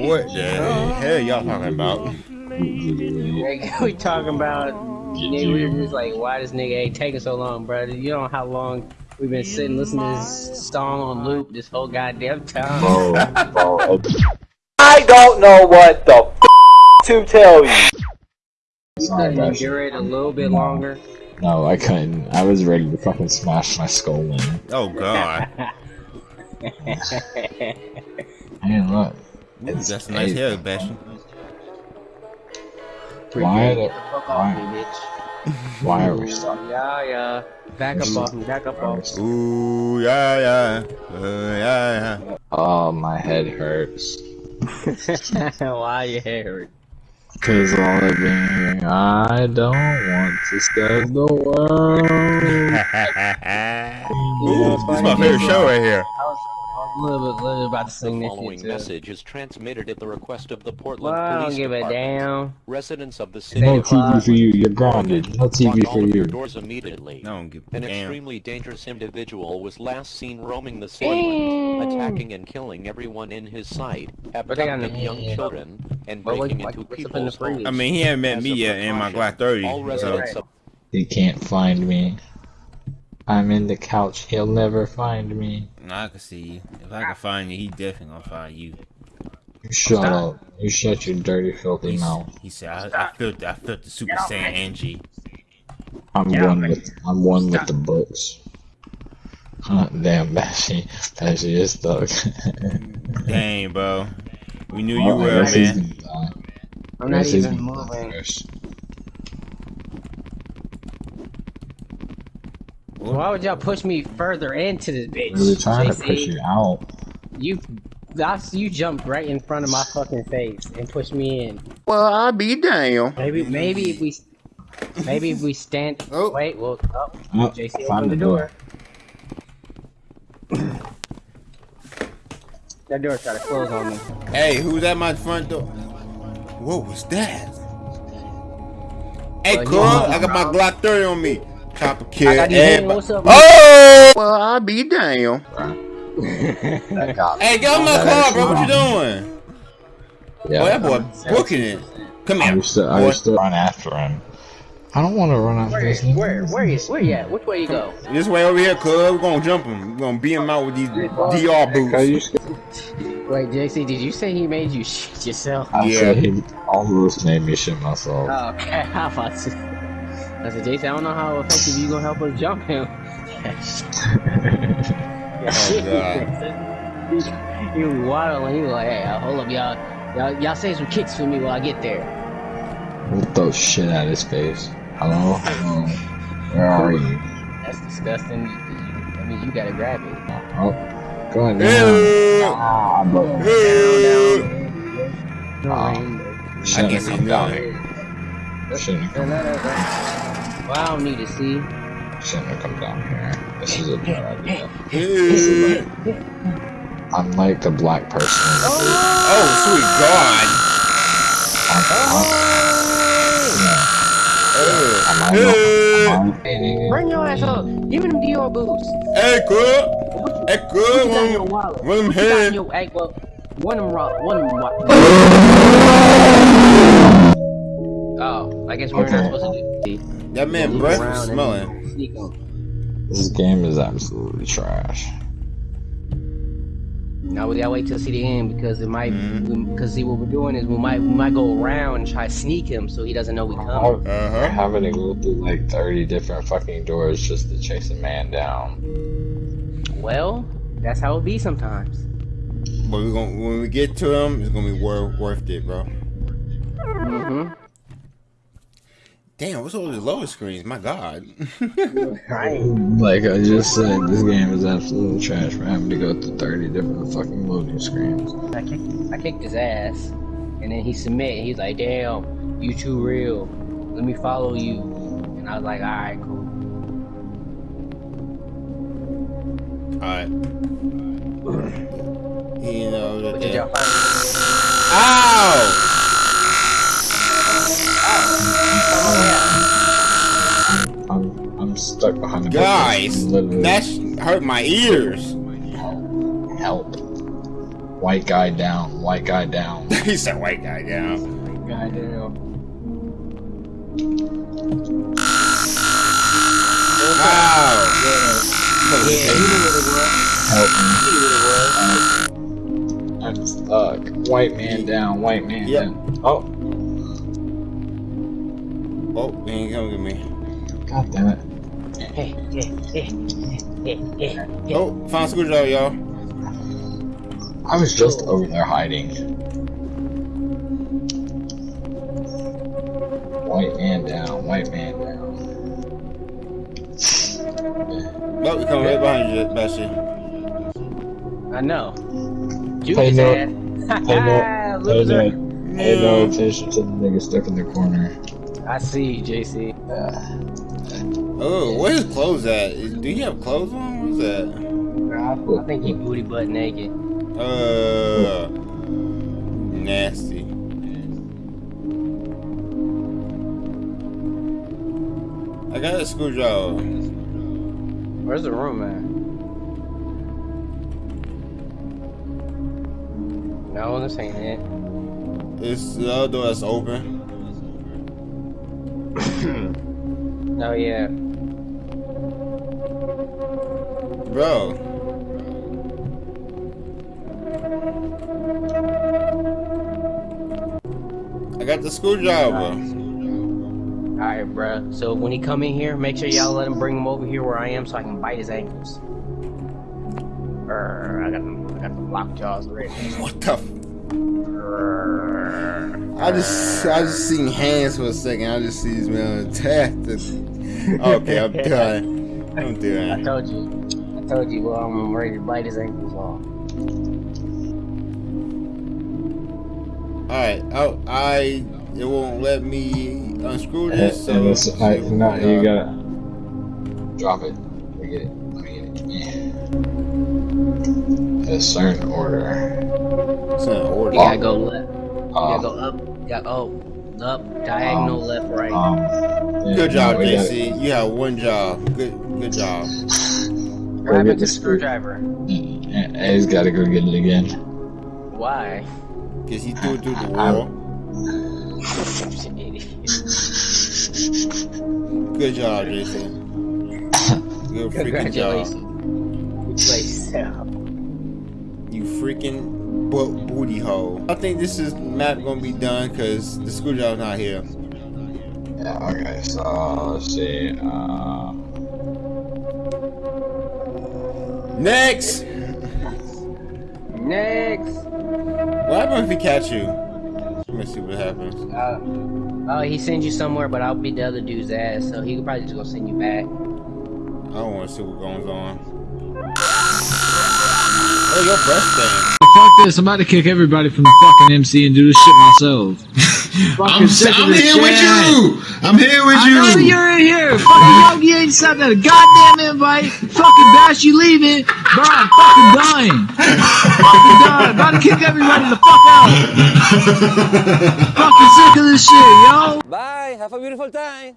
What the hell y'all talking about? Like, we talking about nigga, we were just like, why this nigga ain't taking so long, bro? You know how long we've been sitting listening to this song on loop this whole goddamn time. Bro, bro. I don't know what the f to tell you. You couldn't endure it a little bit longer. No, I couldn't. I was ready to fucking smash my skull in. Oh god. And look, Ooh, that's a nice hair, Bastion. Why Get the- the fuck off me, bitch. why are we stuck? Yeah, yeah. Back up off me, back up off. Ooh, yeah, yeah. Uh, yeah, yeah. Oh, my head hurts. Why your hair hurt? Cause all I've been hearing, I don't want to save the world. Ooh, this is my favorite show right here. I was, I was a little bit, little bit about to The sing this following message is transmitted at the request of the Portland Well, I don't Police give a Department. damn. Residents of the city No of TV for you, you're grounded. No Lock TV all for your you. doors immediately. I don't give a An damn. extremely dangerous individual was last seen roaming the Portland, attacking and killing everyone in his sight, But abducting no- young children, and But what- breaking like, into what's up in the people's homes. I mean, he hasn't met me yet in my precaution, Glock 30. All So. residents of He can't find me. I'm in the couch. He'll never find me. I can see you. If I can find you, he definitely gonna find you. You shut up. You shut your dirty, filthy He, mouth. he said, I, I felt, I felt the Super Saiyan Angie. I'm Get one with. I'm one with the books. Huh, damn, Bashy. Bashy is stuck. Dang, bro. We knew oh, you were, man. gonna die. I'm not even moving. first. Why would y'all push me further into this bitch? We were trying to push you out. You, that's, you jumped right in front of my fucking face and pushed me in. Well, I'll be damn. Maybe, maybe if we, maybe if we stand. Oh. Wait, well, oh, Oh, JC found opened the the door. that door tried to close on me. Hey, who's at my front door? What was that? Hey, Well, you cool. I got my Glock 30 on me. Copper I kid. got these everybody- what's up, Oh! Well, I'll be damn. That got Hey, get on my car, bro. What you doing? Yeah. Boy, that boy booking it. Come I used to, I used to run after him. I don't want to run after Where, this where, where you, where you at? Which way you go? This way over here, cuz. We're gonna jump him. We're gonna beat him out with these DR boots. Wait, JC, did you say he made you shit yourself? I Yeah. said he almost made me shit myself. Oh, okay. How about to? I said, Jason, I don't know how effective you gonna help us jump him. Oh, God. he was waddling. He was like, "Hey, uh, hold up, y'all. Y'all, y'all say some kicks for me while I get there." We'll throw shit at his face. Hello? Hello? Where are you? That's disgusting. You- I mean, you gotta grab it. Oh, go ahead now. Hey. Ah, but Hey. Ah. shouldn't guess have he come down knew here. Shouldn't have, come, Well, I don't need to see. shouldn't have come down here. This is a bad idea. Hey. I'm like the black person in the oh! group. Oh, sweet God. I'm, I'm, Hey. I'm, I'm, Bring your ass up. Give me them Dior boots. Hey, cool. Hey, What cuz. you got One your wallet? one of them What you got in head. your hey, well, one of them rock, one of them rock. I guess we're not supposed to do. That man Look breath around was smelling. This game is absolutely trash. Now we gotta wait till see the end because it might. Because see what we're doing is we might we might go around and try to sneak him so he doesn't know we coming. We're Uh-huh. having to go through like 30 different fucking doors just to chase a man down. Well, that's how it be sometimes. But we gonna when we get to him, it's gonna be worth worth it, bro. Damn, what's all these lower screens? My God. Right. Like I just said, this game is absolute trash. We're having to go through 30 different fucking loading screens. I kicked I kicked his ass, and then he submit. He's like, "Damn, you too real. Let me follow you." And I was like, "All right, cool." Alright. You know that. Did y'all find? Ow! I'm, I'm stuck behind the Guys, Literally. that hurt my ears. help. White guy down. White guy down. he said white guy down. Goddamn. Wow. Yeah, he knew what it was. Help me. He knew what it was. I'm stuck. White man down. White man Yep. down. Oh, Oh, he ain't coming get me. god damn it. Hey, hey, hey, hey, hey, hey. Oh, found a screwdriver, y'all. I was just over there hiding. White man down. White man down. Oh, we coming right behind you, Bastion. I know. Juke Hey, no. ass. Hey, no. Hey, no. Hey, no attention to the nigga stuck in the corner. I see you, JC. Oh, where his clothes at? Do you have clothes on? What's that? I think he booty butt naked. Uh, nasty. I got a screwdriver. Where's the room at? No, this ain't it. It's the other door that's open. Oh yeah. Bro. I got the screwdriver. Alright, bruh. So when he come in here, make sure y'all let him bring him over here where I am so I can bite his ankles. Urgh, I got them, I got the lock jaws ready. What the? F- Urgh. I just, I just seen hands for a second. I just see this man attack. Okay, I'm done. I'm done. I told you. I told you, well, I'm ready to bite his ankles off. All right. Oh, I. It won't let me unscrew And, this. So and it's, I, no, you uh, gotta drop it. Let me get it. Let me get it. Yeah. A certain order. It's in order. You gotta go left. You gotta Um, go up. You gotta, oh, up, diagonal, left, right. um, yeah, Good job, no, we gotta- JC. You have one job. Good, good job. what happened to the the screwdriver? And he's gotta go get it again. Why? Cause he threw it through the wall. Good job, Jason. Good freaking job. Congratulations. Play yourself. You freaking bo- booty hole. I think this is map gonna be done because the screwdriver's not here. Yeah, okay, so let's see. Uh, Next! Next. What happens if he catch you? Let me see what happens. Uh, oh, he sends you somewhere, but I'll beat the other dude's ass, so he could probably just go send you back. I don't want to see what goes on. Oh, your breath thing. Fuck this, I'm about to kick everybody from the fucking MC and do this shit myself. I'm, Fucking sick of I'm this here with you. I'm here with I know you. you're in here. Fucking Yogi ain't sent that goddamn invite. Fucking Bash, you leaving. Bro, I'm fucking dying. fucking dying. About to kick everybody the fuck out. fucking sick of this shit, yo. Bye. Have a beautiful time.